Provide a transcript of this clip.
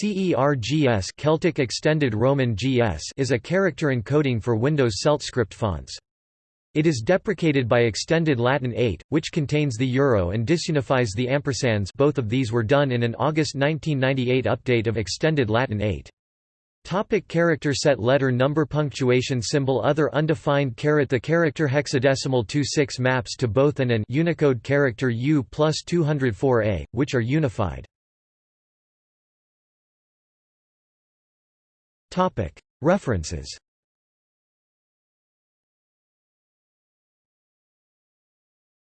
CERGS Celtic Extended Roman GS is a character encoding for Windows CeltScript fonts. It is deprecated by Extended Latin 8, which contains the euro and disunifies the ampersands both of these were done in an August 1998 update of Extended Latin 8. Topic character set Letter number punctuation symbol Other undefined caret The character hexadecimal 26 maps to both an and Unicode character U plus 204a, which are unified. References